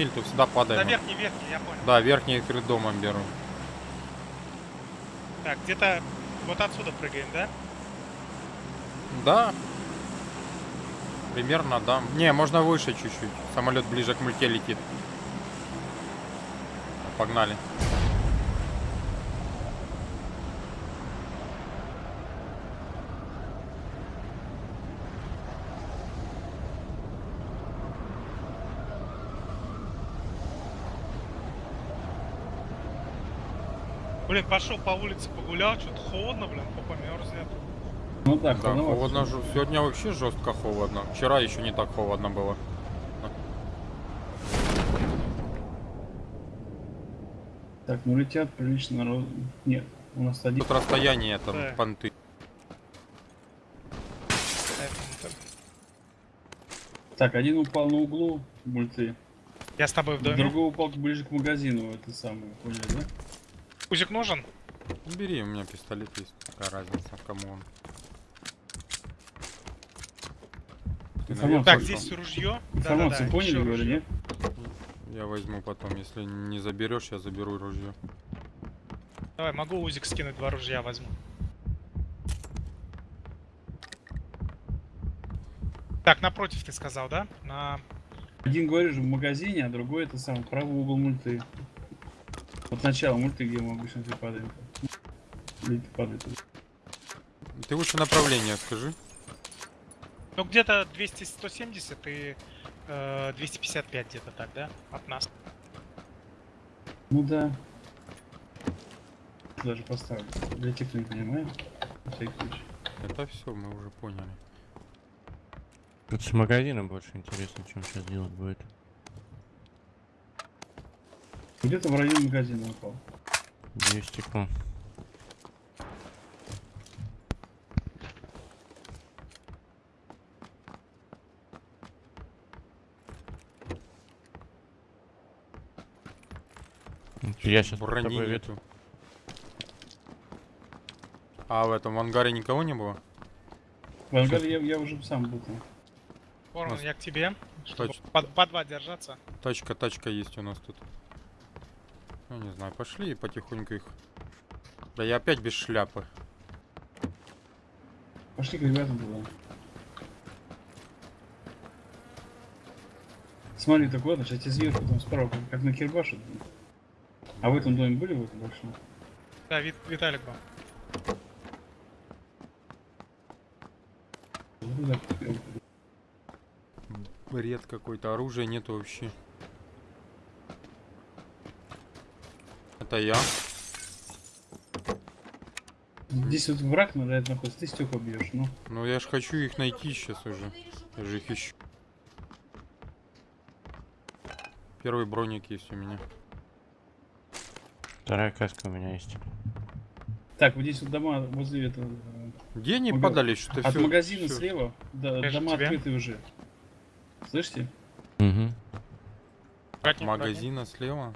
миль, то всегда На падаем. верхний, верхний, я понял. Да, верхний перед домом беру. Так, где-то вот отсюда прыгаем, да? Да. Примерно, да. Не, можно выше чуть-чуть. Самолет ближе к мульте летит. Погнали. Блин, пошел по улице погулял, что-то холодно, блин, попа мерзнет. Ну да, Да, холодновато. холодно же. Сегодня вообще жестко холодно. Вчера еще не так холодно было. Так, ну летят прилично народ. Нет, у нас один. Тут расстояние там Да. понты. Так, один упал на углу мульты, Я с тобой в доме. другой упал ближе к магазину, это самое, поняли, да? Узик нужен? Бери, у меня пистолет есть. Какая разница, кому он. Ты Так, здесь ружье. Информацию Да-да-да, поняли, ещё говорю, нет? Я возьму потом. Если не заберешь, я заберу ружье. Давай, могу узик скинуть, два ружья возьму. Так, напротив ты сказал, да? На... Один говоришь в магазине, а другой это самый правый угол мульты. Вот начало мульты, где мы обычно все падаем. Или ты падает. Ты лучше направление скажи. Ну, где-то 200-170 и э, 255 где-то так, да? От нас. Ну да. Даже поставлю. Для тех, кто не понимает. случай. Это все, мы уже поняли. Тут с магазином больше интересно, чем сейчас делать будет. Где-то в районе магазина упал. Бью стекло. Я сейчас Брони нету. А в этом ангаре никого не было? В ангаре я, я уже сам был. Ворон, Нас- я к тебе. Чтобы по, по два держаться. Тачка, тачка есть у нас тут. Ну, не знаю, пошли и потихоньку их. Да я опять без шляпы. Пошли к ребятам туда. Смотри, так ладно, сейчас тебе сверху там справа, как, как на Кирбаше. А в этом доме были в этом большом? Да, Вит, Виталик был. Ну, Бред какой-то, оружия нету вообще. Это я. Здесь вот враг надо это находится, ты стекла бьешь, ну. Ну я ж хочу их найти сейчас уже. Я же их ищу. Первый броник есть у меня. Вторая каска у меня есть. Так, вот здесь вот дома возле этого. э, Где они Ага. подали? Что-то От магазина всё- слева, да, дома тебе. открыты уже. Слышите? Угу. Аккуратнее, Магазина слева.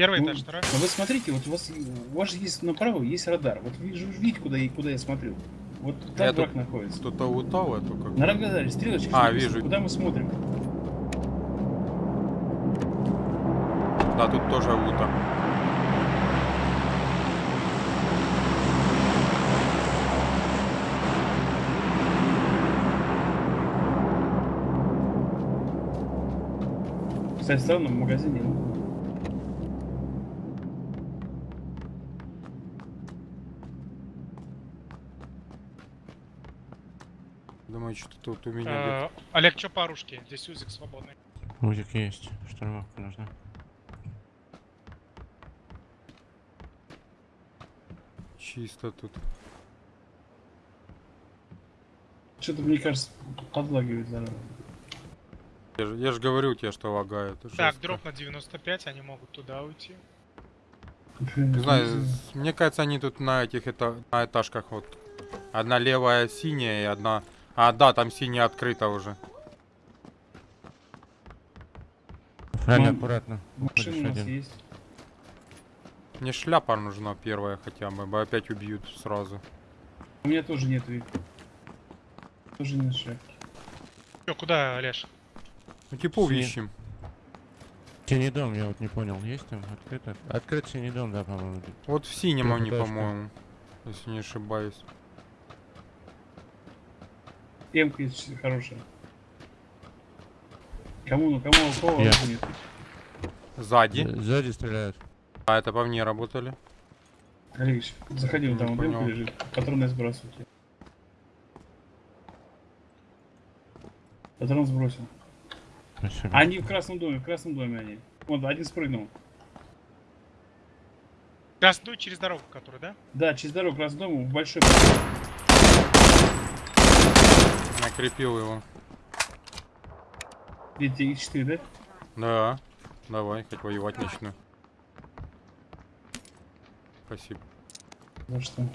Первый Ну, этаж, второй. Ну вы смотрите, вот у вас, у вас же есть направо, есть радар. Вот вижу, видите, куда я, куда я смотрю? Вот там Я враг находится. Кто-то лутал эту как. На радаре стрелочка. А, вижу. Куда мы смотрим? Да, тут тоже лута. Кстати, странно, в магазине. Думаю, что тут у меня Э, Олег, что по оружке? Здесь узик свободный. Узик есть. Штурмовка нужна. чисто тут. Что-то, мне кажется, подлагивает зараза. Я же, я говорю тебе, что лагает. Так, жестко. дроп на 95, они могут туда уйти. Не знаю, мне кажется, они тут на этих это, на этажках вот. Одна левая синяя и одна. А, да, там синяя открыта уже. Правильно, Ну, аккуратно. Машина у нас один. есть. Мне шляпа нужна первая хотя бы, бы опять убьют сразу. У меня тоже нет вид. Тоже нет шляпки. Чё, куда, Олеж? Ну типов Си- ищем. Синий дом, я вот не понял, есть там открыто? Открыт синий дом, да, по-моему. Вот в синем они, по-моему. Если не ошибаюсь. Эмка есть хорошая. Кому, ну кому, у кого Я. нет? Сзади. Сзади стреляют. А это по мне работали. Алексей, заходи, вон там вот эмка лежит. Патроны сбрасывайте. Патрон сбросил. Спасибо. Они в красном доме, в красном доме они. Вот, один спрыгнул. Красную через дорогу, которую, да? Да, через дорогу, красный дом, в большой. Накрепил его. Видите, их 4, да? Да. Давай, хоть воевать начну. Спасибо. За что?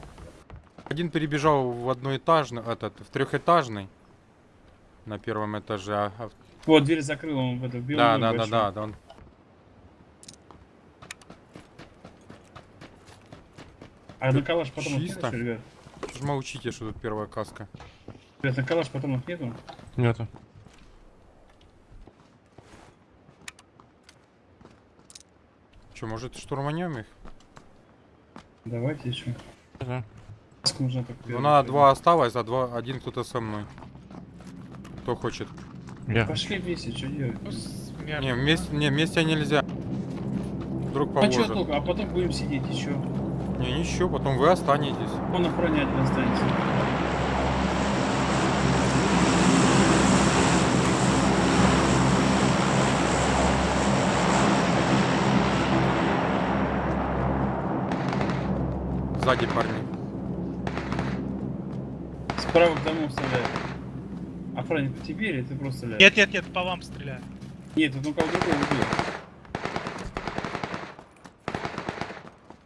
Один перебежал в одноэтажный, этот, в трехэтажный. На первом этаже. а- а Вот, дверь закрыл, он в это, в белом Да, да, да, да, да. он- А на калаш патронов Чисто. Что ж молчите, что тут первая каска? Ребят, на калаш патронов нету? Нету. Че, может штурманем их? Давайте еще. Да. Так. Ну надо два осталось, а два, один кто-то со мной. Кто хочет? Я. Пошли вместе, что делать? Ну, Не, вместе, не, вместе нельзя. Вдруг А что положат. толку? А потом будем сидеть еще. Не, ничего, потом вы останетесь. Он охранять не останется. Сзади парни. Справа к дому стреляет. Охранник по тебе или ты просто стреляешь? Нет, нет, нет, по вам стреляю. Нет, тут ну кого другого убил.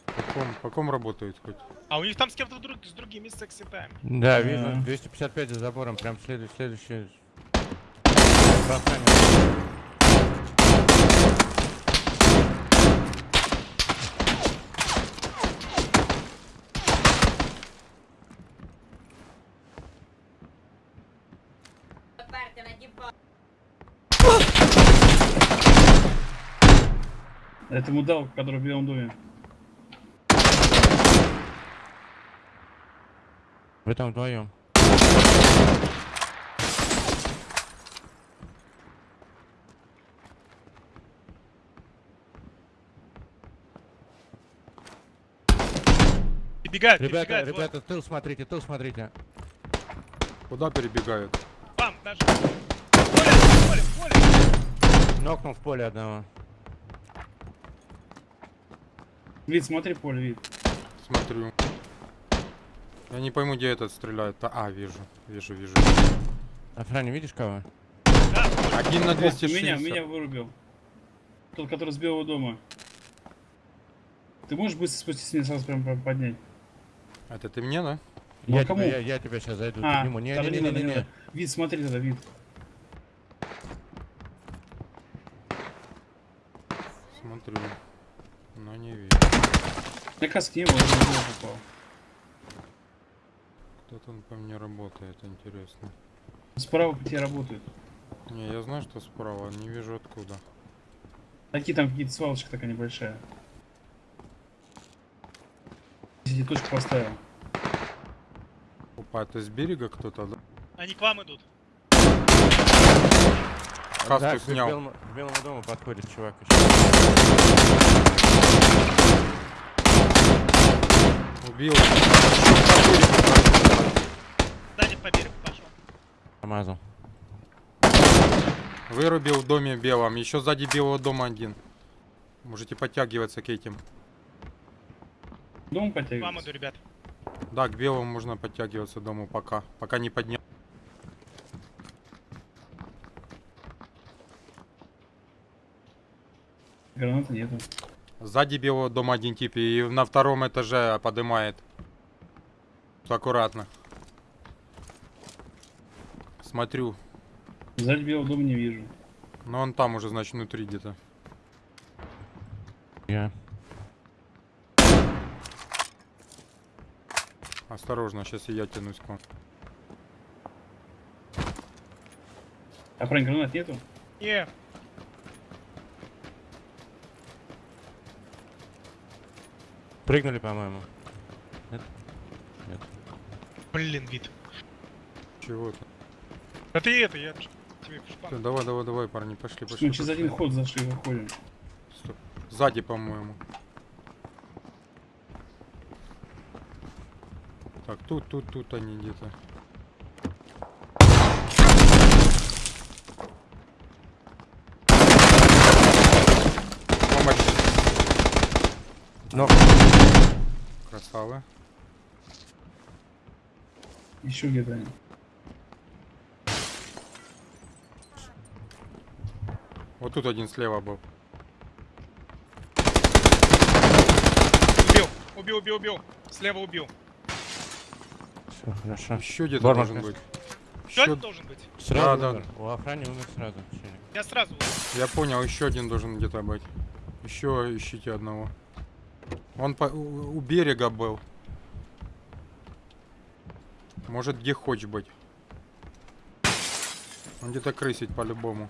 По ком, по ком работают хоть? А у них там с кем-то друг, с другими секси тайм. Да, Да. вижу. 255 за забором, прям следующий, следующий. Это мудал, который в белом доме. Вы там вдвоем. Перебегают, Ребята, перебегают. вот. ребята, тыл смотрите, тыл смотрите. Куда перебегают? Вам, даже. Поле, поле, поле. Нокнул в поле одного. Вид, смотри поле, вид. Смотрю. Я не пойму, где этот стреляет. А, а, вижу, вижу, вижу. Охране, видишь кого? Да, Один на Ох, ты 260. меня, меня вырубил. Тот, который с белого дома. Ты можешь быстро спуститься меня сразу прям поднять? Это ты мне, да? Ну, а я, кому? тебя, я, я тебя сейчас зайду, А, подниму. Не, не, не, не, не, надо. Вид, смотри тогда, вид. Смотрю. Но не вижу. Я каски не было, я в него попал. Кто-то по мне работает, интересно. Справа по тебе работают. Не, я знаю, что справа, не вижу откуда. Такие там какие-то свалочка такая небольшая. Здесь точку поставил. Опа, это с берега кто-то, да? Они к вам идут. Каску Да, к снял. белому, к белому дому подходит чувак еще. Убил. Сзади по берегу пошел. Помазал. Вырубил в доме белом. Еще сзади белого дома один. Можете подтягиваться к этим. Дом подтягивается. иду, ребят. Да, к белому можно подтягиваться дому пока. Пока не поднял. Гранаты нету. Сзади белого дома один тип. И на втором этаже поднимает. Аккуратно. Смотрю. Сзади белого дома не вижу. Но он там уже, значит, внутри где-то. Я. Осторожно, сейчас и я тянусь к вам. А про гранат нету? Не, Прыгнули, по-моему. Нет? Нет. блин, вид. Чего то Да ты это, я тебе в шпан- Давай, давай, давай, парни, пошли, Мы пошли. через пошли. один ход зашли, выходим. Стоп. Сзади, по-моему. Так, тут, тут, тут они где-то. Но Красавы. Еще где-то. Вот тут один слева был. Убил, убил, убил, убил. Слева убил. все, хорошо. Еще где-то Борман должен быть. Еще... должен быть? Сразу да. умер. У охраны умер сразу. Я сразу. Я понял, еще один должен где-то быть. Еще ищите одного. Он по- у, берега был. Может где хочешь быть. Он где-то крысить по-любому.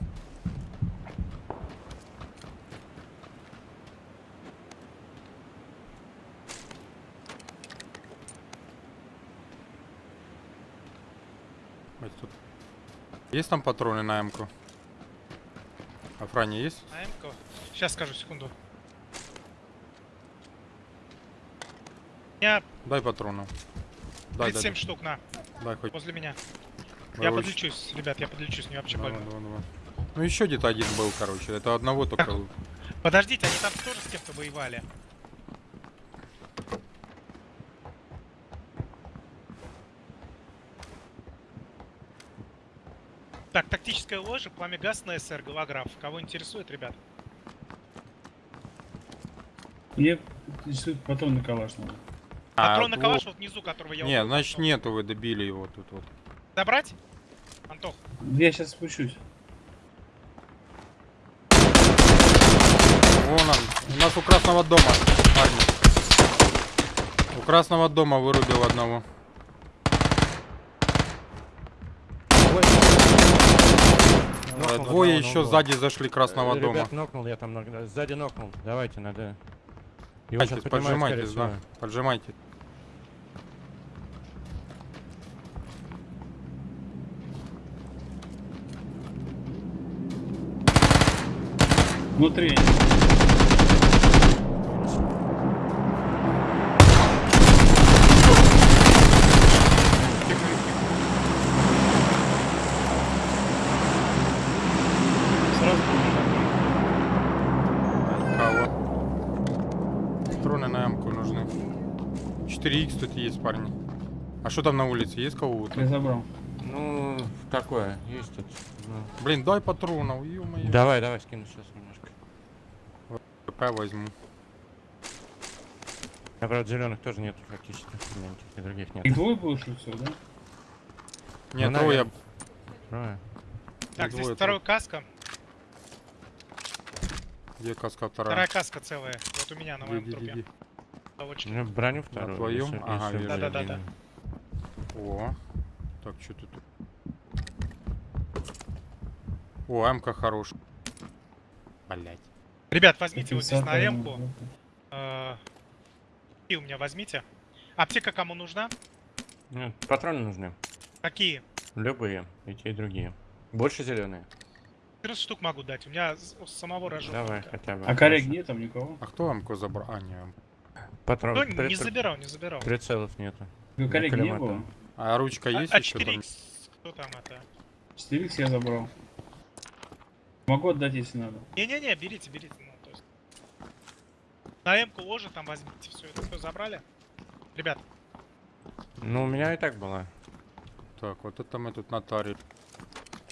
Тут. Есть там патроны на М-ку? А Фране есть? На М-ку. Сейчас скажу, секунду. Меня Дай патронов. Дай, дай, 37 дай, штук, на, дай хоть. возле меня. Дай Я подлечусь, ребят, я подлечусь, мне вообще Давай, больно. давай, давай. Ну еще где-то один был, короче. Это одного только. Подождите, они там тоже с кем-то воевали. Так, тактическая ложа, пламя газ на СР, голограф. Кого интересует, ребят? Мне интересует патрон на калаш надо. Патрон на во- калаш вот внизу, которого я А, Не, убил. значит нету, вы добили его тут вот. Забрать? Антох, Я сейчас спущусь. Вон он. У нас у красного дома, парни. У красного дома вырубил одного. Нокнул Двое одного на еще сзади зашли красного Э, дома. Ребят, нокнул я там. Сзади нокнул. Давайте, надо. Его сейчас поджимайтесь, да. Поджимайте. Внутри. Сразу Кого? Патроны на М-ку нужны. 4х тут есть, парни. А что там на улице? Есть кого-то? я забрал. Ну, такое, есть тут. ну. Блин, дай патронов, ё-моё. Давай, давай, скину сейчас немножко. ПП возьму. А правда зеленых тоже нету практически. Никаких и других нет. Их двое было, что все, да? Нет, Ну, трое. Трое. так, здесь двое второй каска. Где каска вторая? Вторая каска целая. Вот у меня на моем. Лавочки. Ну, броню вторую. твоем? если- Ага, если вижу. будет Да-да-да-да. видно. О, так, что тут? О, М-ка хорош. Блять. Ребят, возьмите вот здесь на Компенсатор, М-ку. Э, И у меня возьмите. Аптека кому нужна? Нет, патроны нужны. Какие? Любые, и те, и другие. Больше зеленые. 14 штук могу дать. У меня с- с самого рожок. Давай, только. хотя бы. А коррек нет там никого? А кто М-ку забрал? А, не. Патрон. Ну, при- не забирал, не забирал. Прицелов нету. Ну, коррек не было. А ручка А, есть а еще там? 4Х, кто там это? 4 я забрал. Могу отдать, если надо. Не-не-не, берите, берите. Ну, то есть. На М-ку ложа там возьмите. Все, это все забрали? Ребят, Ну, у меня и так была. Так, вот это мы тут нотари.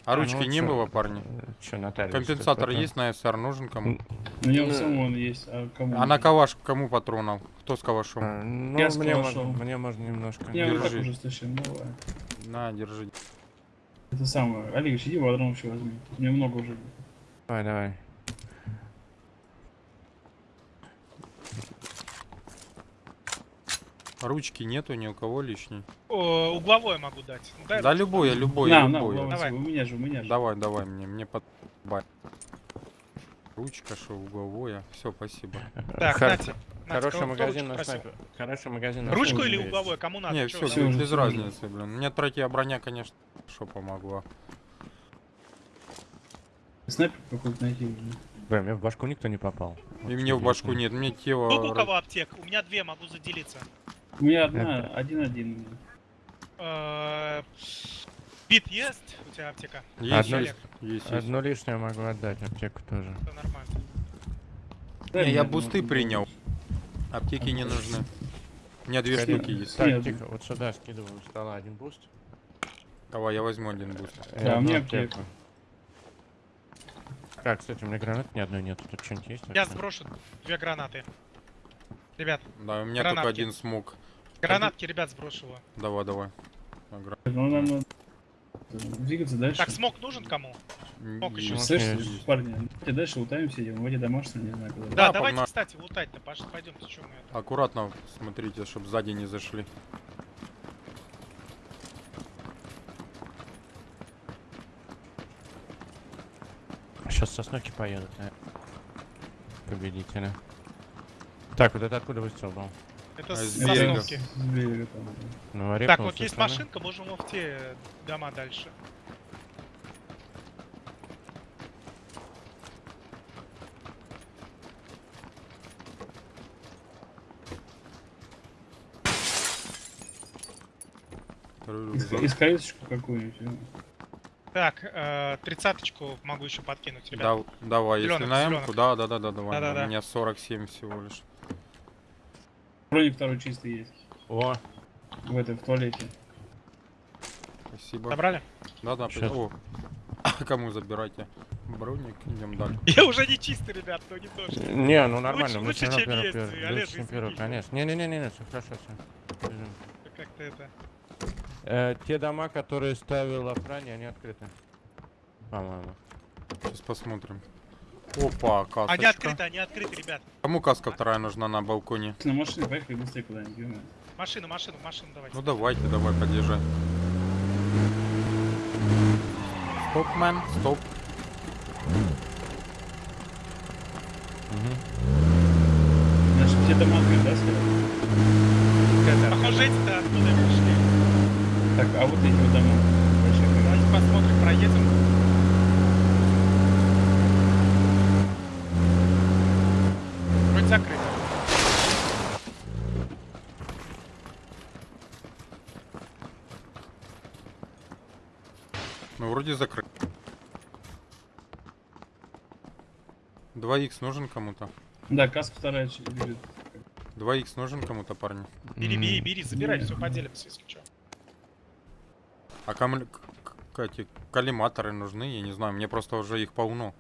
А А, ну ручки вот не чё? было, парни? Че, Наталья? Компенсатор есть на СР? Нужен кому? М, У него Ну, самого он есть, а кому? А на калаш кому патронов? Кто с калашом? а, Ну, Я с мне, можно, мне можно немножко. Я вот так держи. уже стащил, давай. На, держи. Это самое. Олег, иди патрон еще возьми. У меня много уже. Давай, давай. Ручки нету ни у кого лишней. О, угловое могу дать. Ну, дай Да ручку. любое, любое, на, на, любое. Вова, Давай. у меня же, у меня же. Давай, давай мне, мне под... бать. Ручка, что угловое. Все, спасибо. Так. Нате, Хороший магазин ручку на снайпер. Хороший магазин на Ручку или есть. угловое? Кому надо? Не, все, без разницы, блин. Мне третья броня, конечно, что помогла. Снайпер какой-то найти. блин. Бля, мне в башку никто не попал. И мне в башку нет, мне тело... Сколько у кого аптек? У меня две, могу заделиться. У меня одна, один-один. Э, Бит есть у тебя аптека? Есть, Одно- есть. Одну лишнюю могу отдать, аптеку тоже. Это нормально. Не, я бусты принял. Аптеки не нужны. У меня две штуки есть. Так, тихо, вот сюда скидываю стола один буст. Давай, я возьму один буст. Да, у меня аптеку. Так, кстати, у меня гранат ни одной нету. Тут что-нибудь есть? Я вообще? сброшу две гранаты. Ребят, Да, у меня Гранатки. только один смог. гранатки, ребят, сброшу его. Давай, давай. Агра- Ну, нам надо двигаться дальше. Так, смог нужен кому? М, Мог ещё есть. Слышишь, парни, давайте дальше лутаемся, идем. Вроде домашний, не знаю куда. Да, Да, давайте, погнали. кстати, лутать-то, Паш, пойдемте, что мы это. Аккуратно смотрите, чтобы сзади не зашли. Сейчас сосноки поедут, наверное. Победители. Так, вот это откуда выстрел был? Это А с сосновки. Ну, Так, вот есть стороны. машинка, можем в те дома дальше. Иск-. Искорёсочку какую-нибудь. Так, э, тридцаточку могу еще подкинуть, ребят. Да, давай, если Зелёных, на. М-ку, да, да, да, да, давай. Да-да-да. У меня 47 всего лишь. Броник второй чистый есть. О, В этой, в туалете. Спасибо. Забрали? Да, да. О, кому забирайте? Броник, идем дальше. Я уже не чистый, ребят, но не то, что. не, ну нормально, Лучше- мы лучше, чем первый- есть, первый- Олег, лучше, чем первый, конечно. Не-не-не, все хорошо, все. Как-то это. Э, те дома, которые ставил охране, они открыты. По-моему. Сейчас посмотрим. Опа, касочка. Они открыты, они открыты, ребят. Кому каска вторая нужна на балконе? На машине поехали быстрее куда-нибудь. Машину, машину, машину давайте. Ну давайте, давай, подъезжай. Стоп, мэн, стоп. Мгм. Значит, все дома открыты, да? Похоже, и пришли. Так, а вот эти вот дома. Давайте посмотрим, проедем. Вроде закрыто. Ну, вроде закрыт. 2х нужен кому-то? Да, каска вторая лежит. 2х нужен кому-то, парни? Бери, бери, бери, забирай, все поделимся, если что. А камль... эти коллиматоры нужны? Я не знаю, мне просто уже их полно.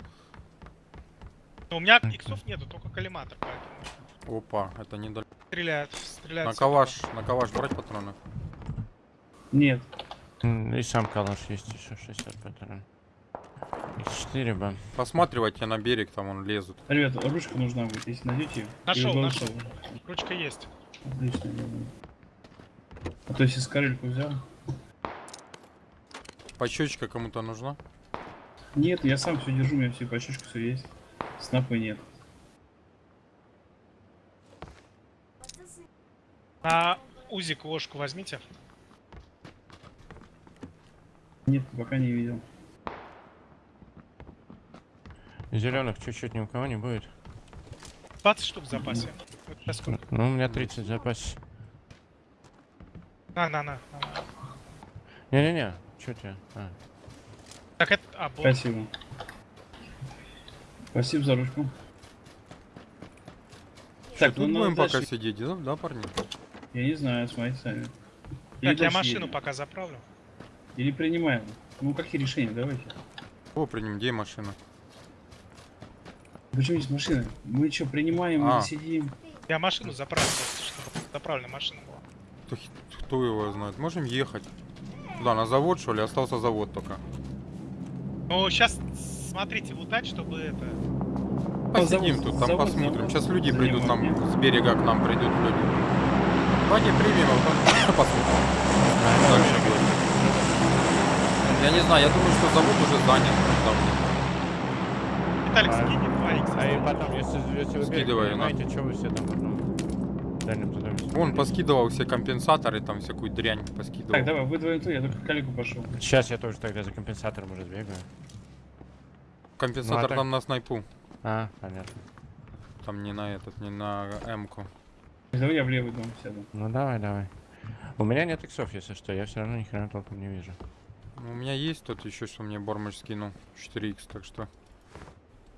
Но у меня иксов нету, только коллиматор, поэтому Опа, это не дал- стреляют, стреляют. На калаш, на калаш брать патроны? Нет. И сам калаш есть еще 60 патронов. X4 бы. Посматривайте на берег, там он лезут. Ребят, ручка нужна будет, если найдете. Нашел, нашел. Ручка есть. Отлично. А то если скорельку взял. Пачечка кому-то нужна? Нет, я сам все держу, у меня все пачечка, все есть. Снапы нет. А узик ложку возьмите. Нет, пока не видел. Зеленых чуть-чуть ни у кого не будет. 20 штук в запасе. Вот? Ну, у меня 30 в запасе. На, на, на. на. Не-не-не, что тебе? А. Так это... А, бот. Спасибо. Спасибо за ручку. Так, ну надо будем пока дальше. сидеть, да, да, парни? Я не знаю, смотрите сами. Или Так, я машину едем. пока заправлю. Или принимаем. Ну какие решения, давайте. О, приним, где машина? Почему здесь машина? Мы что, принимаем А. или сидим? Я машину заправлю, чтобы заправленная машина была. Кто, кто его знает? Можем ехать. Куда, на завод, что ли? Остался завод только. Ну, сейчас смотрите, лутать, чтобы это... Посидим завод- тут, там завод посмотрим. Сейчас люди придут нам, с берега к нам придут люди. Давайте примем, а потом посмотрим. Дальше будет. Я не знаю, я думаю, что завод уже занят давно. Виталик, А. скинь 2 х А и потом, если, если вы Скидываю, на. понимаете, что вы все там потом в дальнем задуме Он поскидывал все компенсаторы, там всякую дрянь поскидывал. Так, давай, вы двоем я только к Калику пошел. Сейчас я тоже тогда за компенсатором уже сбегаю. Компенсатор Ну, а так- там на снайпу. А, понятно. Там не на этот, не на М-ку. Давай я в левый дом сяду. Ну давай, давай. У меня нет иксов, если что, я все равно ни хрена толком не вижу. Ну, У меня есть тут еще, что мне Бормыч скинул. 4х, так что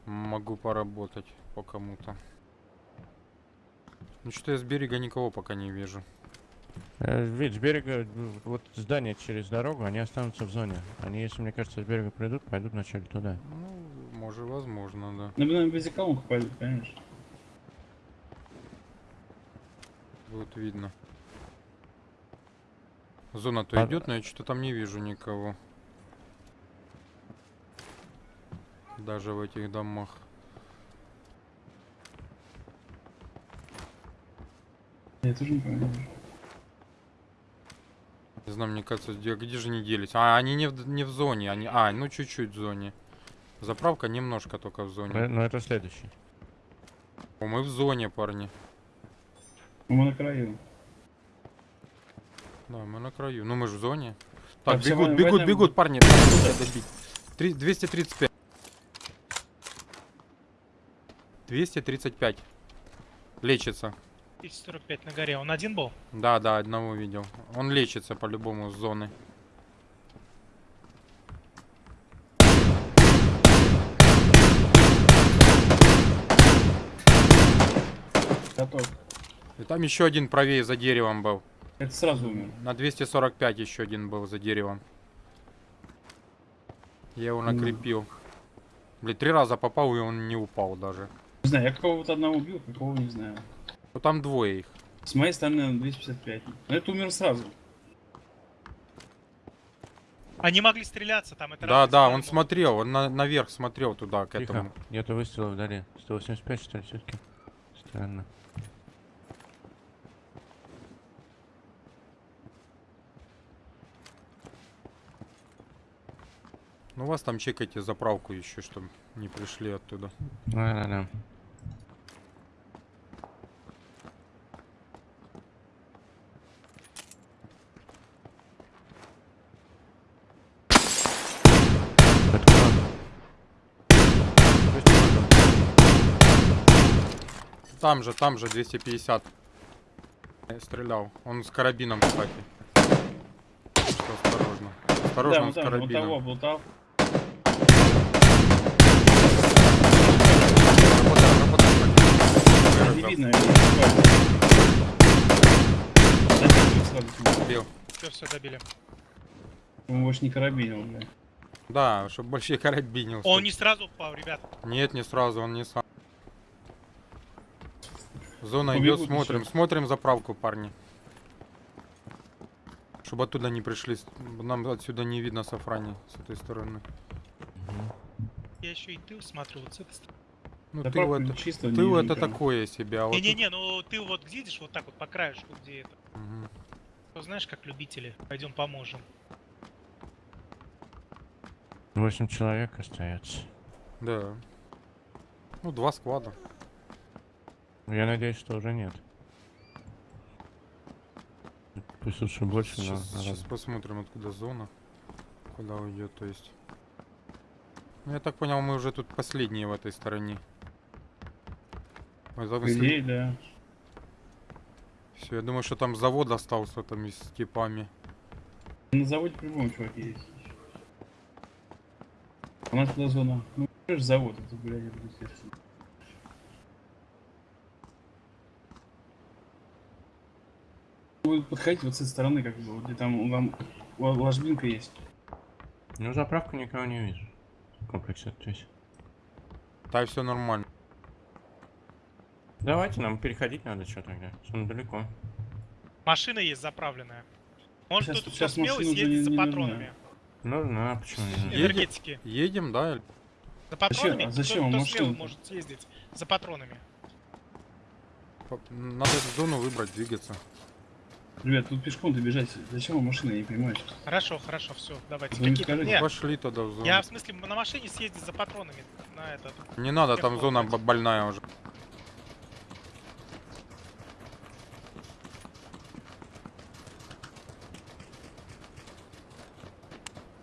могу поработать по кому-то. Ну что я с берега никого пока не вижу. Э, Ведь с берега, ну, вот здания через дорогу, они останутся в зоне. Они, если мне кажется, с берега придут, пойдут вначале туда. Ну, может, возможно, да. Ну, на бензоколонку пойдут, конечно. Будет видно. Зона-то А- идет, но я что-то там не вижу никого. Даже в этих домах. Я тоже не понимаю. Не знаю, мне кажется, где, где же они делись? А, они не в, не в зоне, они... А, ну чуть-чуть в зоне. Заправка немножко только в зоне. Но это следующий. О, мы в зоне, парни. Ну, Мы на краю. Да, мы на краю. Ну мы же в зоне. Так, всё, бегут, в бегут, этом- бегут, парни. Там надо добить. Три- 235. 235. Лечится. 245 на горе. Он один был? Да, да, одного видел. Он лечится по-любому с зоны. Готов. И там еще один правее за деревом был. Это сразу умер. На 245 еще один был за деревом. Я его накрепил. Блин, три раза попал, и он не упал даже. Не знаю, я какого-то одного убил, какого не знаю. Ну там двое их. С моей стороны 255. Но это умер сразу. Они могли стреляться там. Это Да, да, он могут. смотрел, он на- наверх смотрел туда, к Тихо. этому. Нету выстрела вдали. 185, что ли, все-таки? Странно. Ну вас там чекайте заправку еще, чтобы не пришли оттуда. Да-да-да. Это Там же, там же 250. Я стрелял. Он с карабином, кстати. Что осторожно. Осторожно, да, он с там, вот карабином. того так. Не видно. Убил. Все, все, добили. Он больше не карабинил, бля. Да, чтобы больше карабинился. Он не сразу упал, ребят. Нет, не сразу, он не сам. Зона идет, смотрим, еще. смотрим заправку, парни. Чтобы оттуда не пришли. Нам отсюда не видно сафрани с этой стороны. Я еще и тыл смотрю вот с этой стороны. Ну, Да тыл правда, это, чисто не тыл видно это такое себе, а вот тут- Не-не-не, ну ты вот видишь вот так вот по краешку, где это. Мгм. Ну, знаешь, как любители. Пойдем поможем. Восемь человек остается. Да. Ну, два склада. Я надеюсь, что уже нет. Пусть лучше больше, но... Сейчас, надо- сейчас посмотрим, откуда зона. Куда уйдет, то есть. Ну, я так понял, мы уже тут последние в этой стороне. По идее, да. Все, я думаю, что там завод остался там и с типами. На заводе по-любому чуваки есть. У нас туда зона. Ну, завод, это, блядь, это естественно. Вы подходите вот с этой стороны, как бы, вот где там, ла- ложбинка есть. Ну, заправку никого не вижу. В комплексе здесь. Да, все нормально. Давайте, нам переходить надо что тогда. Он далеко. Машина есть заправленная. Может щас смелый машину уже съездить за патронами. Ну, ну, а почему не? Энергетики. Едем, да? За патронами. а зачем Кто, вам кто машину-то? смелый может съездить за патронами. Надо зону выбрать, двигаться. Ребят, тут пешком добежать. Зачем вам машина, я не понимаю. Хорошо, хорошо, все, давайте. Вы не Какие- скажете? Нет, Пошли тогда в зону. я в смысле на машине съездить за патронами на этот. Не надо, там зона больная уже.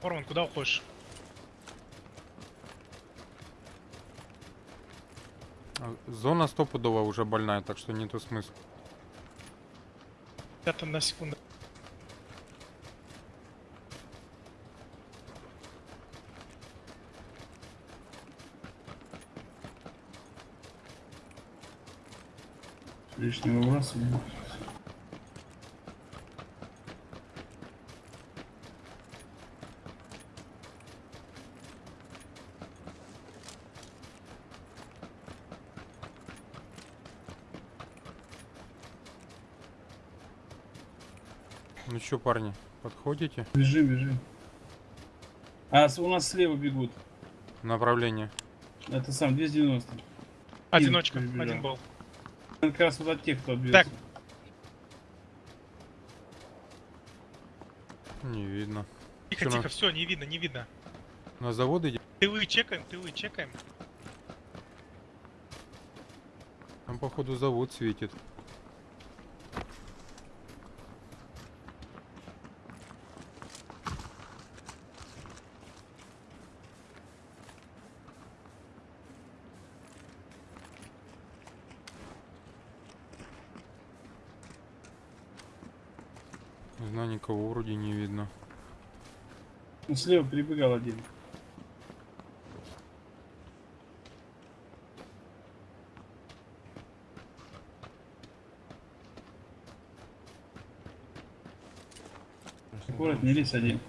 Форман, куда уходишь? Зона стопудово уже больная, так что нету смысла. Это на секунду. Лишнего выбрасывания. Что, парни, подходите? Бежим, бежим. А, у нас слева бегут. Направление. Это сам 290. Одиночка, перебежал. один был. Как раз вот от тех, кто отбился. Так. Не видно. Тихо, на- тихо, все, не видно, не видно. На завод идем? Тылы чекаем, тылы чекаем. Там походу завод светит. Не знаю, никого вроде не видно. Ну, слева перебегал один. Аккуратно, не лезь один.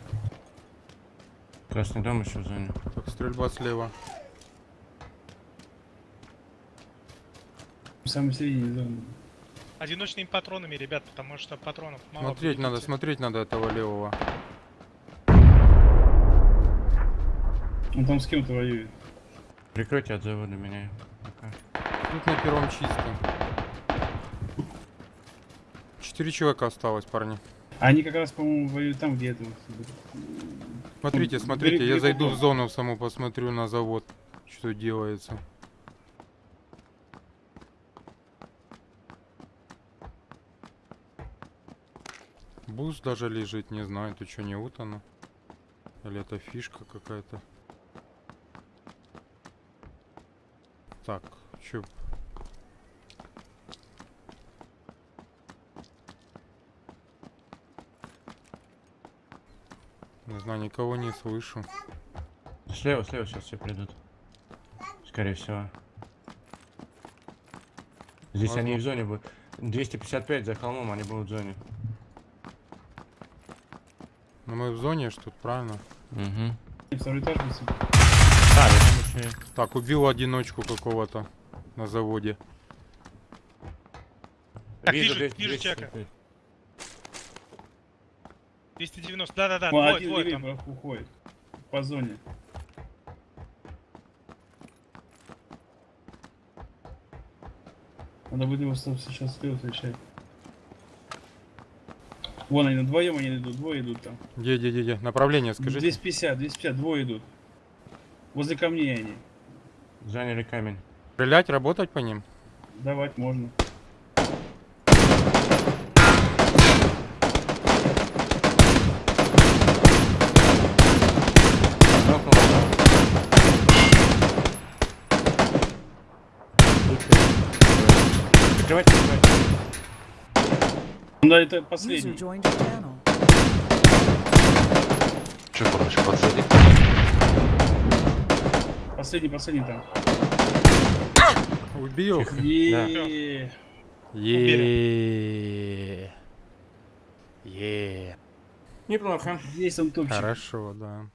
Красный дом еще в зоне. Так, стрельба слева. В самой середине зоны. Одиночными патронами, ребят, потому что патронов мало. Смотреть будет надо, смотреть надо этого левого. Он там с кем-то воюет. Прикройте от завода меня. Пока. Тут на первом чисто. Четыре человека осталось, парни. Они как раз, по-моему, воюют там, где это. Смотрите, смотрите, бери- я бери зайду в зону саму, посмотрю на завод, что делается. Буст даже лежит, не знаю, это что, не вот оно? Или это фишка какая-то? Так, чё? Не знаю, никого не слышу. Слева, слева сейчас все придут. Скорее всего. Здесь они в зоне будут. 255 за холмом, они будут в зоне. Ну мы в зоне, что тут правильно? Угу. Второй этаж висит. Да, я там еще и- Так, убил одиночку какого-то на заводе. Так, вижу, 200, вижу 255. 290, да-да-да, двое, один левее там. по- уходит. По зоне. Надо будет его сейчас слева встречать. Вон они, вдвоем они идут, двое идут там. Где, где, где, где? Направление скажите. 250, 250, двое идут. Возле камней они. Заняли камень. Стрелять, работать по ним? Давать можно. Нокнул одного. Прикрывайте, прикрывайте. Ну да, это User последний. Че, короче, подсадить? Последний, последний там. Убил? Е-е-е. Е. Е. Неплохо. Здесь он топчик. Хорошо, да.